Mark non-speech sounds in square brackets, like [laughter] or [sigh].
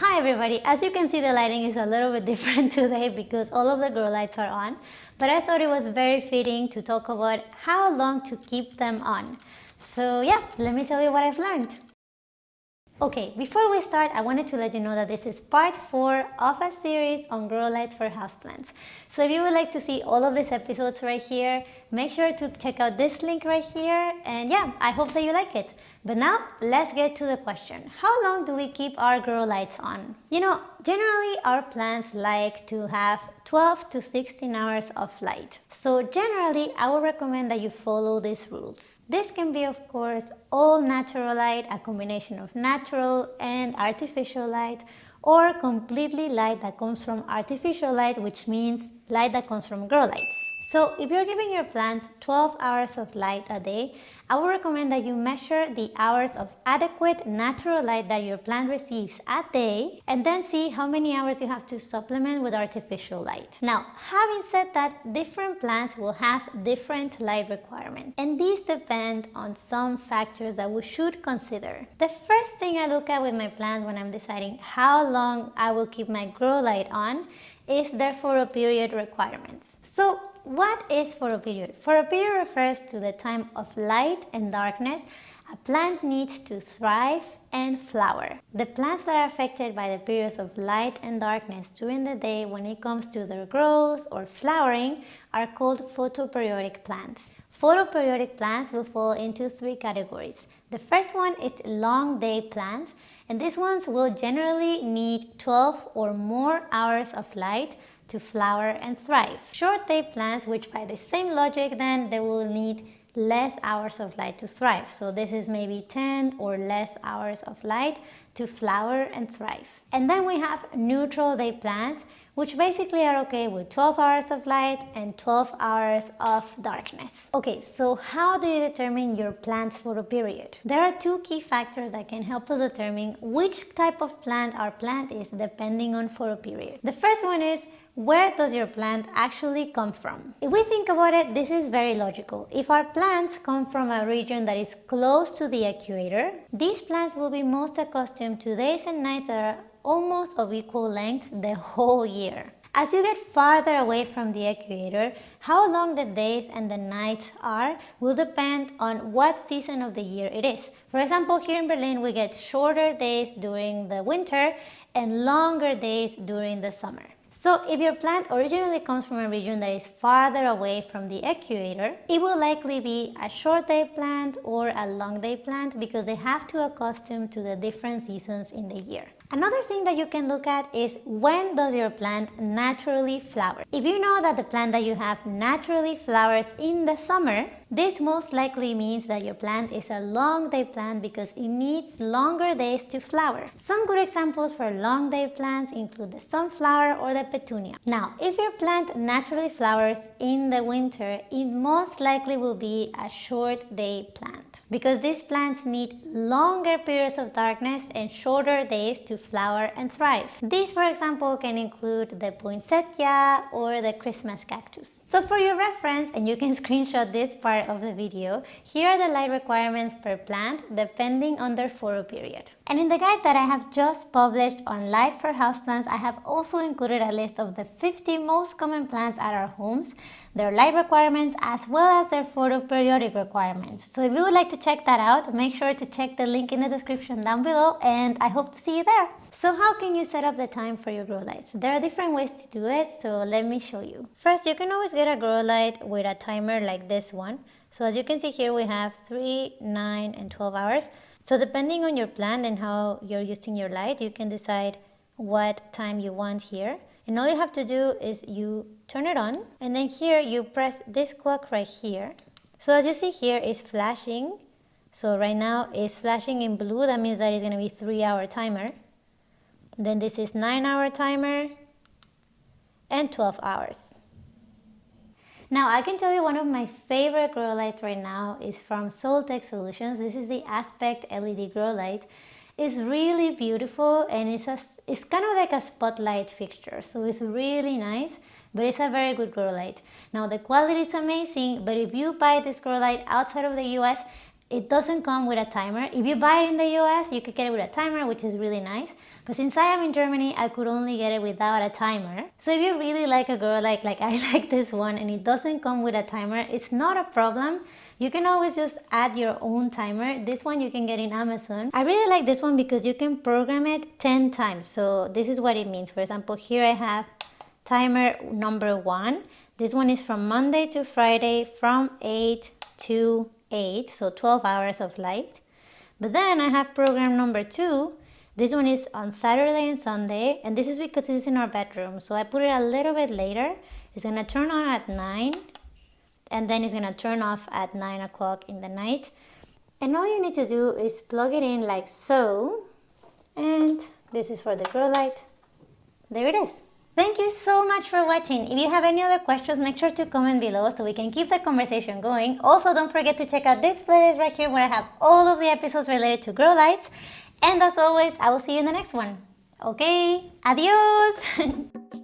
Hi everybody, as you can see the lighting is a little bit [laughs] different today because all of the grow lights are on but I thought it was very fitting to talk about how long to keep them on. So yeah, let me tell you what I've learned. Okay, before we start, I wanted to let you know that this is part 4 of a series on grow lights for houseplants. So if you would like to see all of these episodes right here, make sure to check out this link right here and yeah, I hope that you like it. But now let's get to the question. How long do we keep our grow lights on? You know, generally our plants like to have 12 to 16 hours of light. So generally I would recommend that you follow these rules. This can be of course all natural light, a combination of natural and artificial light or completely light that comes from artificial light which means light that comes from grow lights. So if you're giving your plants 12 hours of light a day, I would recommend that you measure the hours of adequate natural light that your plant receives a day and then see how many hours you have to supplement with artificial light. Now, having said that, different plants will have different light requirements and these depend on some factors that we should consider. The first thing I look at with my plants when I'm deciding how long I will keep my grow light on is their period requirements. So what is photoperiod? For a period refers to the time of light and darkness a plant needs to thrive and flower. The plants that are affected by the periods of light and darkness during the day when it comes to their growth or flowering are called photoperiodic plants. Photoperiodic plants will fall into three categories. The first one is long day plants and these ones will generally need 12 or more hours of light to flower and thrive. Short day plants, which by the same logic then, they will need less hours of light to thrive. So this is maybe 10 or less hours of light to flower and thrive. And then we have neutral day plants, which basically are okay with 12 hours of light and 12 hours of darkness. Okay, so how do you determine your plant's photoperiod? There are two key factors that can help us determine which type of plant our plant is depending on photoperiod. The first one is where does your plant actually come from? If we think about it, this is very logical. If our plants come from a region that is close to the equator, these plants will be most accustomed to days and nights that are almost of equal length the whole year. As you get farther away from the equator, how long the days and the nights are will depend on what season of the year it is. For example, here in Berlin we get shorter days during the winter and longer days during the summer. So if your plant originally comes from a region that is farther away from the equator, it will likely be a short day plant or a long day plant because they have to accustom to the different seasons in the year. Another thing that you can look at is when does your plant naturally flower. If you know that the plant that you have naturally flowers in the summer, this most likely means that your plant is a long day plant because it needs longer days to flower. Some good examples for long day plants include the sunflower or the petunia. Now, if your plant naturally flowers in the winter, it most likely will be a short day plant because these plants need longer periods of darkness and shorter days to flower and thrive. These, for example, can include the poinsettia or the Christmas cactus. So for your reference, and you can [laughs] screenshot this part of the video, here are the light requirements per plant depending on their photoperiod. And in the guide that I have just published on light for houseplants, I have also included a list of the 50 most common plants at our homes, their light requirements as well as their photoperiodic requirements. So if you would like to check that out, make sure to check the link in the description down below and I hope to see you there. So how can you set up the time for your grow lights? There are different ways to do it, so let me show you. First, you can always get a grow light with a timer like this one. So as you can see here, we have 3, 9, and 12 hours. So depending on your plant and how you're using your light, you can decide what time you want here. And all you have to do is you turn it on and then here you press this clock right here. So as you see here is flashing. So right now it's flashing in blue. That means that it's to be 3 hour timer. Then this is 9 hour timer and 12 hours. Now I can tell you one of my favorite grow lights right now is from Soltech Solutions. This is the Aspect LED grow light. It's really beautiful and it's, a, it's kind of like a spotlight fixture. So it's really nice, but it's a very good grow light. Now the quality is amazing, but if you buy this grow light outside of the US, it doesn't come with a timer. If you buy it in the US, you could get it with a timer, which is really nice. But since I am in Germany, I could only get it without a timer. So if you really like a girl like, like [laughs] I like this one and it doesn't come with a timer, it's not a problem. You can always just add your own timer. This one you can get in Amazon. I really like this one because you can program it 10 times. So this is what it means. For example, here I have timer number one. This one is from Monday to Friday from 8 to 8, so 12 hours of light. But then I have program number two. This one is on Saturday and Sunday, and this is because it's in our bedroom. So I put it a little bit later. It's gonna turn on at 9 and then it's gonna turn off at 9 o'clock in the night and all you need to do is plug it in like so and this is for the grow light there it is thank you so much for watching. If you have any other questions make sure to comment below so we can keep the conversation going. Also don't forget to check out this playlist right here where i have all of the episodes related to grow lights. And as always i will see you in the next one. Okay? Adios [laughs]